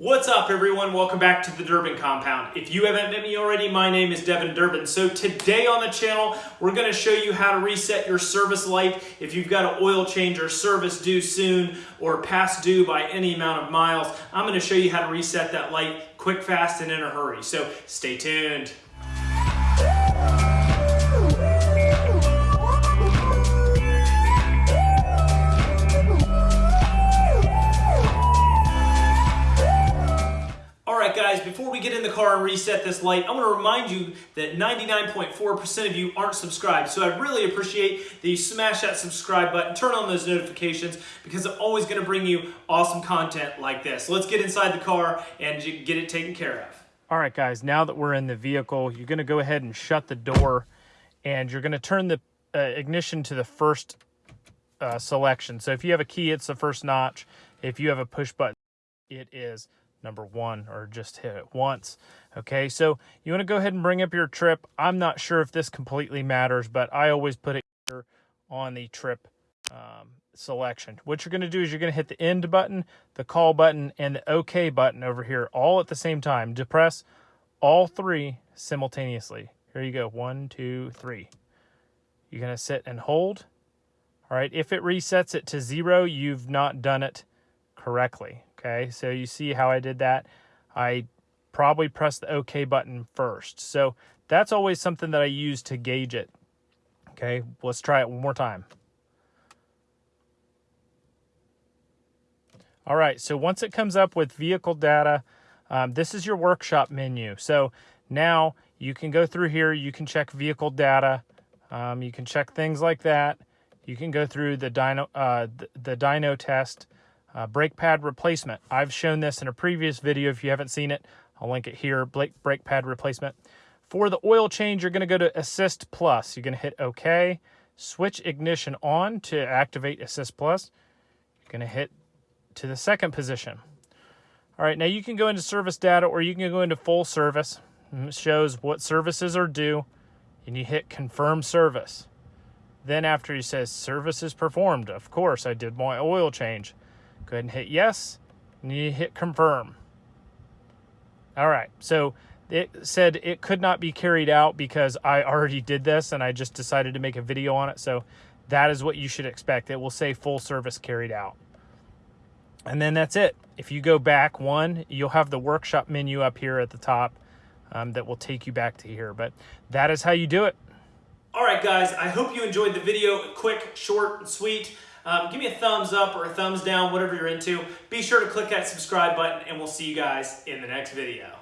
What's up everyone? Welcome back to the Durbin Compound. If you haven't met me already, my name is Devin Durbin. So today on the channel, we're gonna show you how to reset your service light if you've got an oil change or service due soon or past due by any amount of miles. I'm gonna show you how to reset that light quick, fast, and in a hurry. So stay tuned. Guys, before we get in the car and reset this light, I want to remind you that 99.4% of you aren't subscribed. So I really appreciate that you smash that subscribe button, turn on those notifications, because I'm always going to bring you awesome content like this. let's get inside the car and get it taken care of. All right, guys, now that we're in the vehicle, you're going to go ahead and shut the door, and you're going to turn the uh, ignition to the first uh, selection. So if you have a key, it's the first notch. If you have a push button, it is number one or just hit it once. Okay, so you want to go ahead and bring up your trip. I'm not sure if this completely matters, but I always put it here on the trip um, selection. What you're going to do is you're going to hit the end button, the call button, and the OK button over here all at the same time. Depress all three simultaneously. Here you go. One, two, three. You're going to sit and hold. All right, if it resets it to zero, you've not done it correctly. Okay, so you see how I did that? I probably pressed the OK button first. So that's always something that I use to gauge it. Okay, let's try it one more time. All right, so once it comes up with vehicle data, um, this is your workshop menu. So now you can go through here, you can check vehicle data, um, you can check things like that. You can go through the dyno, uh, the, the dyno test, uh, brake pad replacement. I've shown this in a previous video. If you haven't seen it, I'll link it here, brake, brake pad replacement. For the oil change, you're going to go to ASSYST PLUS. You're going to hit OK. Switch ignition on to activate ASSYST PLUS. You're going to hit to the second position. All right, now you can go into service data or you can go into full service. It shows what services are due, and you hit confirm service. Then after he says service is performed, of course I did my oil change. Go ahead and hit yes, and you hit confirm. All right, so it said it could not be carried out because I already did this and I just decided to make a video on it. So that is what you should expect. It will say full service carried out. And then that's it. If you go back one, you'll have the workshop menu up here at the top um, that will take you back to here. But that is how you do it. All right, guys, I hope you enjoyed the video. Quick, short, and sweet. Um, give me a thumbs up or a thumbs down, whatever you're into. Be sure to click that subscribe button, and we'll see you guys in the next video.